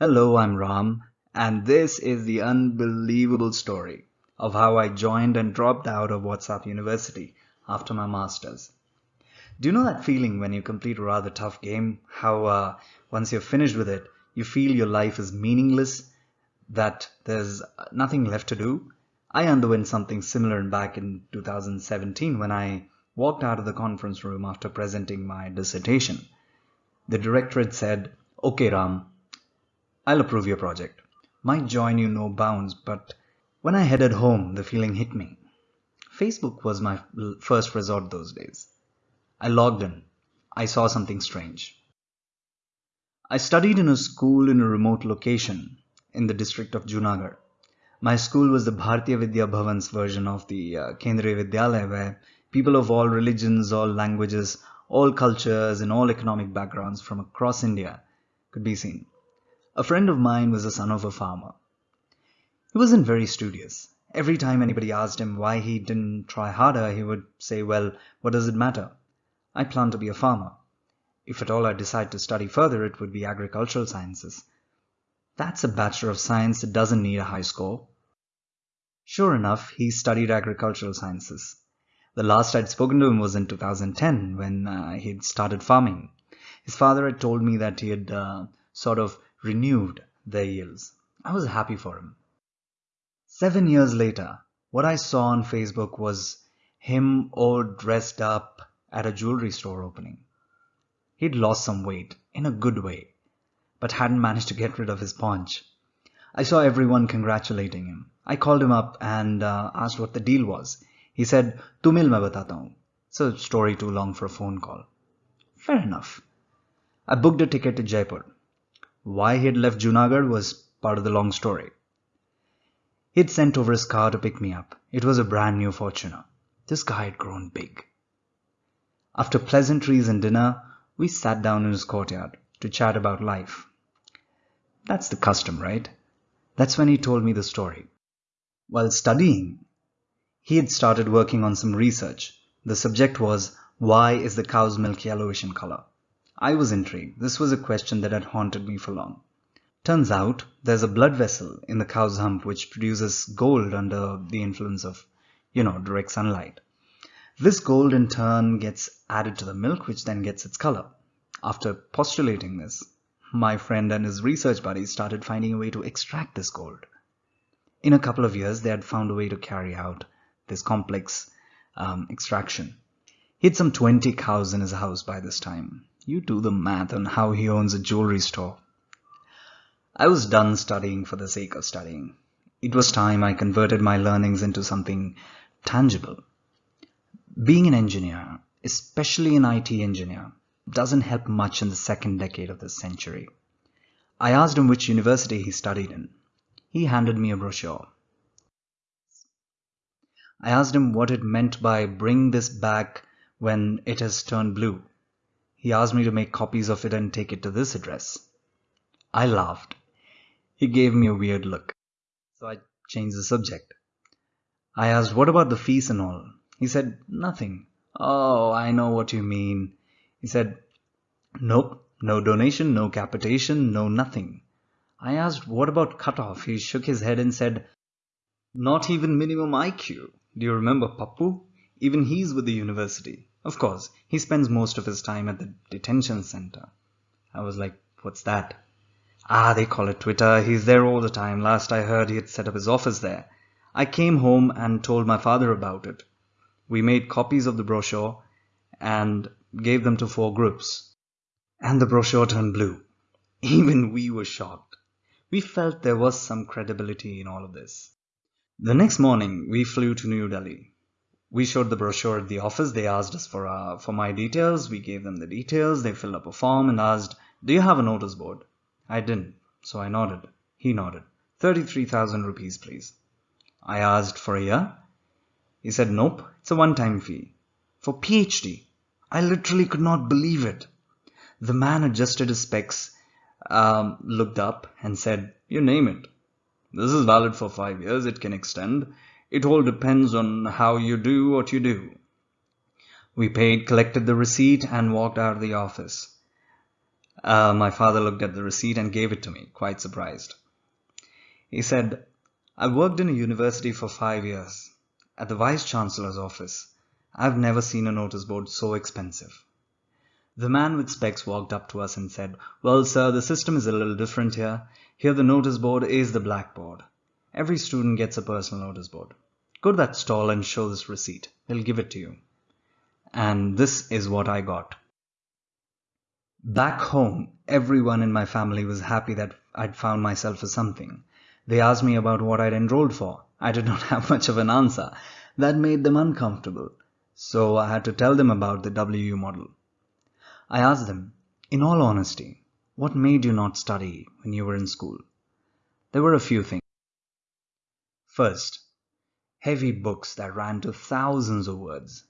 Hello, I'm Ram, and this is the unbelievable story of how I joined and dropped out of WhatsApp University after my master's. Do you know that feeling when you complete a rather tough game? How uh, once you're finished with it, you feel your life is meaningless, that there's nothing left to do? I underwent something similar back in 2017 when I walked out of the conference room after presenting my dissertation. The directorate said, Okay, Ram, I'll approve your project. My joy knew no bounds, but when I headed home, the feeling hit me. Facebook was my first resort those days. I logged in. I saw something strange. I studied in a school in a remote location in the district of Junagadh. My school was the Bharatiya Vidya Bhavan's version of the uh, Kendriya Vidyalaya where people of all religions, all languages, all cultures and all economic backgrounds from across India could be seen. A friend of mine was the son of a farmer. He wasn't very studious. Every time anybody asked him why he didn't try harder, he would say, well, what does it matter? I plan to be a farmer. If at all I decide to study further, it would be agricultural sciences. That's a Bachelor of Science that doesn't need a high score. Sure enough, he studied agricultural sciences. The last I'd spoken to him was in 2010 when uh, he'd started farming. His father had told me that he had uh, sort of renewed their yields. I was happy for him. Seven years later, what I saw on Facebook was him all dressed up at a jewelry store opening. He'd lost some weight, in a good way, but hadn't managed to get rid of his paunch. I saw everyone congratulating him. I called him up and uh, asked what the deal was. He said, Tu mil मैं batata हूँ. It's a story too long for a phone call. Fair enough. I booked a ticket to Jaipur. Why he had left Junagadh was part of the long story. He'd sent over his car to pick me up. It was a brand new Fortuner. This guy had grown big. After pleasantries and dinner, we sat down in his courtyard to chat about life. That's the custom, right? That's when he told me the story. While studying, he had started working on some research. The subject was, why is the cow's milk yellowish in color? I was intrigued. This was a question that had haunted me for long. Turns out there's a blood vessel in the cow's hump which produces gold under the influence of, you know, direct sunlight. This gold in turn gets added to the milk which then gets its color. After postulating this, my friend and his research buddies started finding a way to extract this gold. In a couple of years, they had found a way to carry out this complex um, extraction. He had some 20 cows in his house by this time. You do the math on how he owns a jewelry store. I was done studying for the sake of studying. It was time I converted my learnings into something tangible. Being an engineer, especially an IT engineer, doesn't help much in the second decade of this century. I asked him which university he studied in. He handed me a brochure. I asked him what it meant by bring this back when it has turned blue. He asked me to make copies of it and take it to this address. I laughed. He gave me a weird look. So I changed the subject. I asked, what about the fees and all? He said, nothing. Oh, I know what you mean. He said, nope, no donation, no capitation, no nothing. I asked, what about cutoff? He shook his head and said, not even minimum IQ. Do you remember Pappu? Even he's with the university. Of course, he spends most of his time at the detention center. I was like, what's that? Ah, they call it Twitter. He's there all the time. Last I heard, he had set up his office there. I came home and told my father about it. We made copies of the brochure and gave them to four groups. And the brochure turned blue. Even we were shocked. We felt there was some credibility in all of this. The next morning, we flew to New Delhi. We showed the brochure at the office. They asked us for uh, for my details. We gave them the details. They filled up a form and asked, "Do you have a notice board?" I didn't, so I nodded. He nodded. Thirty-three thousand rupees, please. I asked for a year. He said, "Nope, it's a one-time fee for PhD." I literally could not believe it. The man adjusted his specs, um, looked up, and said, "You name it. This is valid for five years. It can extend. It all depends on how you do what you do. We paid, collected the receipt, and walked out of the office. Uh, my father looked at the receipt and gave it to me, quite surprised. He said, I worked in a university for five years. At the Vice Chancellor's office, I've never seen a notice board so expensive. The man with specs walked up to us and said, Well, sir, the system is a little different here. Here the notice board is the blackboard. Every student gets a personal notice board. Go to that stall and show this receipt. They'll give it to you. And this is what I got. Back home, everyone in my family was happy that I'd found myself for something. They asked me about what I'd enrolled for. I did not have much of an answer. That made them uncomfortable. So I had to tell them about the WU model. I asked them, in all honesty, what made you not study when you were in school? There were a few things. First, heavy books that ran to thousands of words.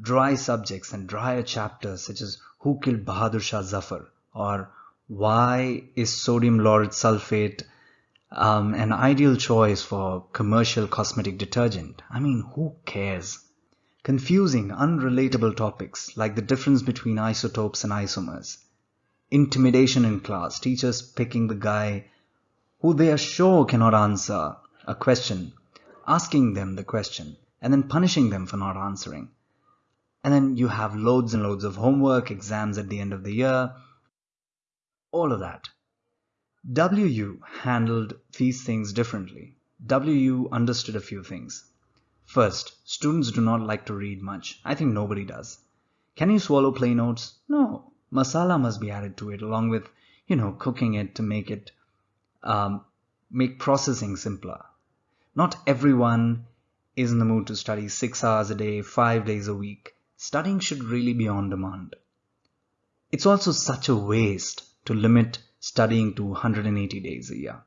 Dry subjects and drier chapters such as Who Killed Bahadur Shah Zafar or Why is Sodium Lauryl Sulfate um, an ideal choice for commercial cosmetic detergent? I mean, who cares? Confusing, unrelatable topics like the difference between isotopes and isomers. Intimidation in class, teachers picking the guy who they are sure cannot answer a question, asking them the question, and then punishing them for not answering. And then you have loads and loads of homework, exams at the end of the year, all of that. WU handled these things differently. WU understood a few things. First, students do not like to read much. I think nobody does. Can you swallow plain oats? No. Masala must be added to it along with, you know, cooking it to make it, um, make processing simpler. Not everyone is in the mood to study six hours a day, five days a week. Studying should really be on demand. It's also such a waste to limit studying to 180 days a year.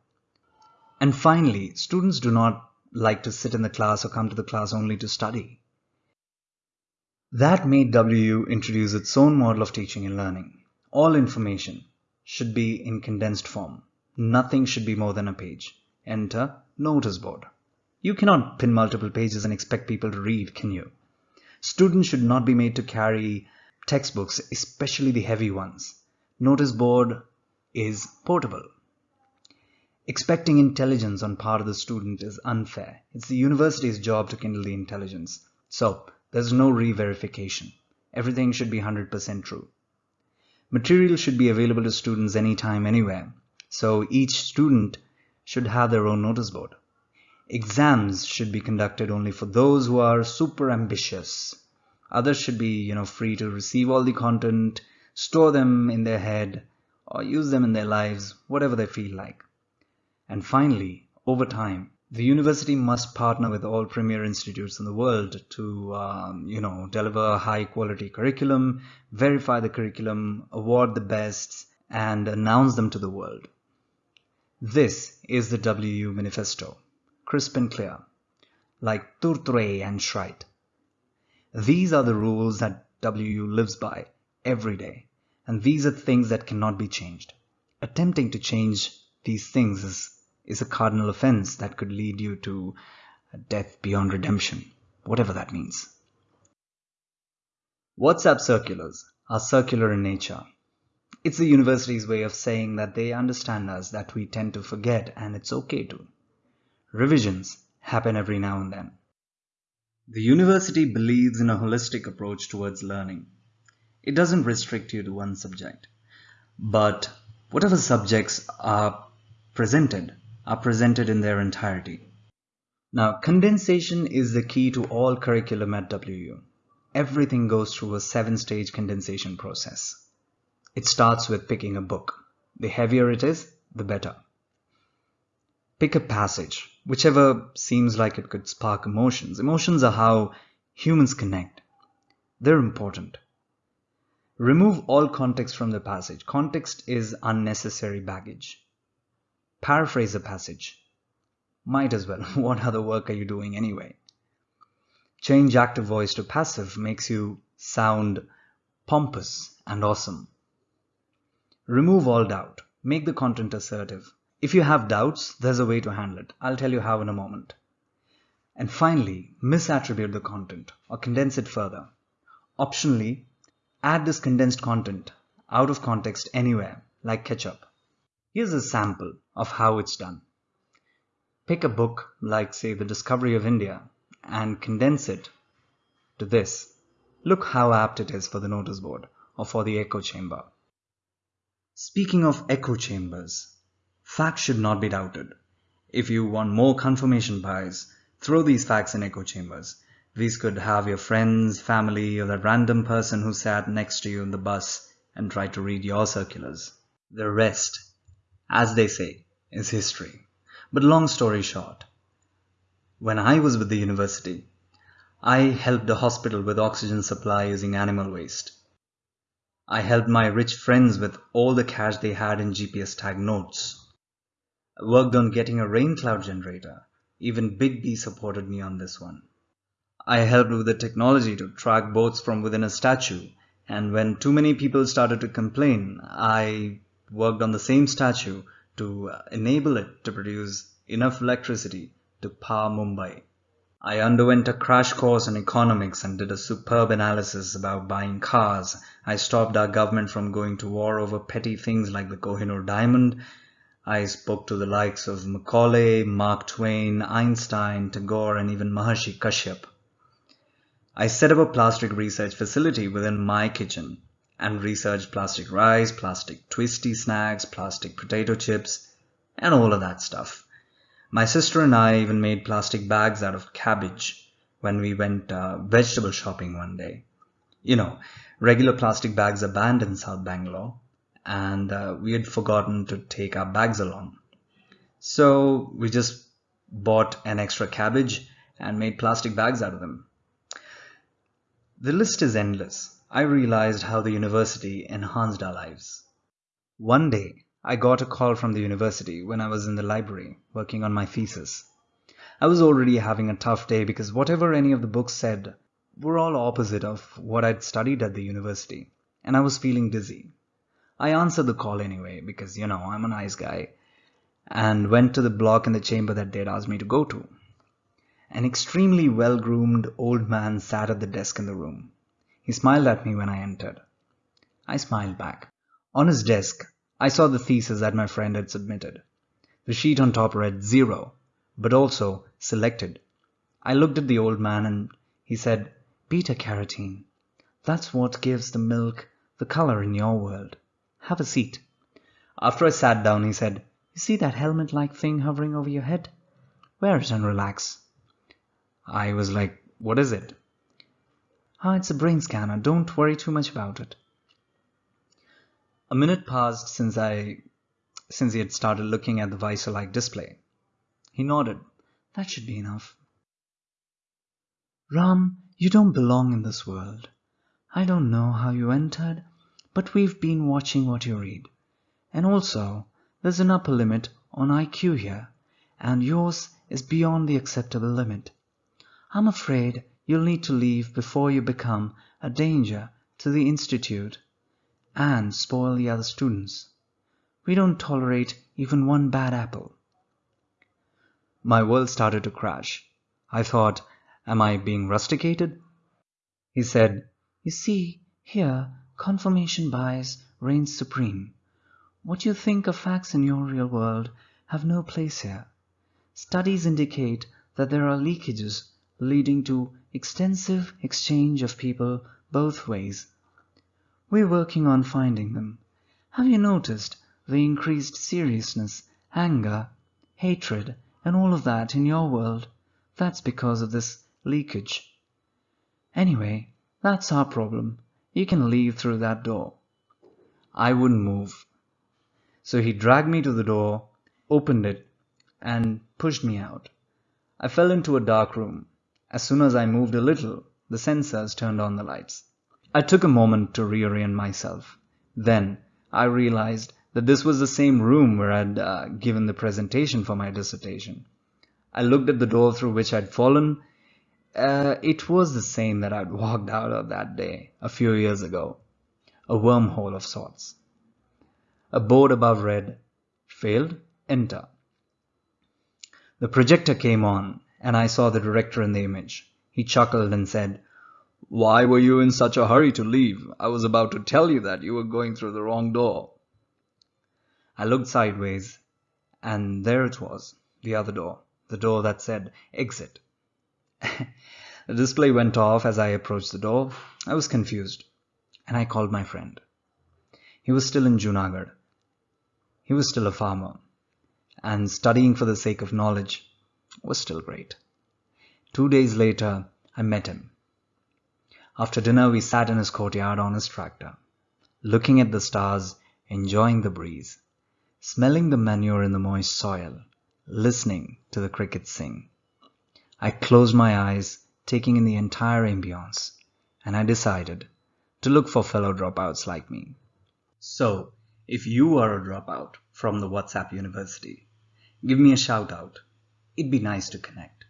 And finally, students do not like to sit in the class or come to the class only to study. That made WU introduce its own model of teaching and learning. All information should be in condensed form. Nothing should be more than a page. Enter notice board. You cannot pin multiple pages and expect people to read, can you? Students should not be made to carry textbooks, especially the heavy ones. Notice board is portable. Expecting intelligence on part of the student is unfair. It's the university's job to kindle the intelligence. So, there's no re-verification. Everything should be 100% true. Material should be available to students anytime, anywhere. So each student should have their own notice board. Exams should be conducted only for those who are super ambitious. Others should be, you know, free to receive all the content, store them in their head, or use them in their lives, whatever they feel like. And finally, over time, the university must partner with all premier institutes in the world to, um, you know, deliver high quality curriculum, verify the curriculum, award the best, and announce them to the world. This is the WU Manifesto, crisp and clear, like Tourtre and Schreidt. These are the rules that WU lives by every day, and these are things that cannot be changed. Attempting to change these things is is a cardinal offense that could lead you to a death beyond redemption, whatever that means. WhatsApp circulars are circular in nature. It's the university's way of saying that they understand us, that we tend to forget, and it's okay to. Revisions happen every now and then. The university believes in a holistic approach towards learning. It doesn't restrict you to one subject, but whatever subjects are presented are presented in their entirety. Now, condensation is the key to all curriculum at WU. Everything goes through a seven-stage condensation process. It starts with picking a book. The heavier it is, the better. Pick a passage, whichever seems like it could spark emotions. Emotions are how humans connect. They're important. Remove all context from the passage. Context is unnecessary baggage. Paraphrase a passage. Might as well. What other work are you doing anyway? Change active voice to passive makes you sound pompous and awesome. Remove all doubt. Make the content assertive. If you have doubts, there's a way to handle it. I'll tell you how in a moment. And finally, misattribute the content or condense it further. Optionally, add this condensed content out of context anywhere, like ketchup. Here's a sample of how it's done. Pick a book like, say, The Discovery of India and condense it to this. Look how apt it is for the notice board or for the echo chamber. Speaking of echo chambers, facts should not be doubted. If you want more confirmation bias, throw these facts in echo chambers. These could have your friends, family, or that random person who sat next to you in the bus and tried to read your circulars. The rest, as they say, is history. But long story short, when I was with the university, I helped a hospital with oxygen supply using animal waste. I helped my rich friends with all the cash they had in GPS tag notes. Worked on getting a rain cloud generator. Even Big B supported me on this one. I helped with the technology to track boats from within a statue and when too many people started to complain, I worked on the same statue to enable it to produce enough electricity to power Mumbai. I underwent a crash course in economics and did a superb analysis about buying cars. I stopped our government from going to war over petty things like the Kohinoor diamond I spoke to the likes of Macaulay, Mark Twain, Einstein, Tagore, and even Maharshi Kashyap. I set up a plastic research facility within my kitchen and researched plastic rice, plastic twisty snacks, plastic potato chips, and all of that stuff. My sister and I even made plastic bags out of cabbage when we went uh, vegetable shopping one day. You know, regular plastic bags are banned in South Bangalore, and uh, we had forgotten to take our bags along. So we just bought an extra cabbage and made plastic bags out of them. The list is endless. I realized how the university enhanced our lives. One day, I got a call from the university when I was in the library working on my thesis. I was already having a tough day because whatever any of the books said were all opposite of what I'd studied at the university, and I was feeling dizzy. I answered the call anyway because, you know, I'm a nice guy and went to the block in the chamber that they'd asked me to go to. An extremely well-groomed old man sat at the desk in the room. He smiled at me when I entered. I smiled back. On his desk, I saw the thesis that my friend had submitted. The sheet on top read zero, but also selected. I looked at the old man and he said, beta carotene. That's what gives the milk the color in your world. Have a seat. After I sat down, he said, You see that helmet-like thing hovering over your head? Wear it and relax. I was like, What is it? Ah, it's a brain scanner. Don't worry too much about it. A minute passed since I since he had started looking at the visor-like display. He nodded. That should be enough. Ram, you don't belong in this world. I don't know how you entered, but we've been watching what you read. And also, there's an upper limit on IQ here, and yours is beyond the acceptable limit. I'm afraid you'll need to leave before you become a danger to the Institute and spoil the other students. We don't tolerate even one bad apple. My world started to crash. I thought, am I being rusticated? He said, you see, here confirmation bias reigns supreme. What you think are facts in your real world have no place here. Studies indicate that there are leakages leading to extensive exchange of people both ways. We're working on finding them. Have you noticed the increased seriousness, anger, hatred, and all of that in your world? That's because of this leakage. Anyway, that's our problem. You can leave through that door. I wouldn't move. So he dragged me to the door, opened it, and pushed me out. I fell into a dark room. As soon as I moved a little, the sensors turned on the lights. I took a moment to reorient myself. Then I realized that this was the same room where I'd uh, given the presentation for my dissertation. I looked at the door through which I'd fallen uh, it was the same that I'd walked out of that day a few years ago. A wormhole of sorts. A board above read, Failed, enter. The projector came on and I saw the director in the image. He chuckled and said, Why were you in such a hurry to leave? I was about to tell you that you were going through the wrong door. I looked sideways, and there it was, the other door, the door that said exit. the display went off as I approached the door. I was confused, and I called my friend. He was still in Junagadh. He was still a farmer, and studying for the sake of knowledge was still great. Two days later, I met him. After dinner, we sat in his courtyard on his tractor, looking at the stars, enjoying the breeze, smelling the manure in the moist soil, listening to the crickets sing. I closed my eyes, taking in the entire ambience, and I decided to look for fellow dropouts like me. So, if you are a dropout from the WhatsApp University, give me a shout out. It'd be nice to connect.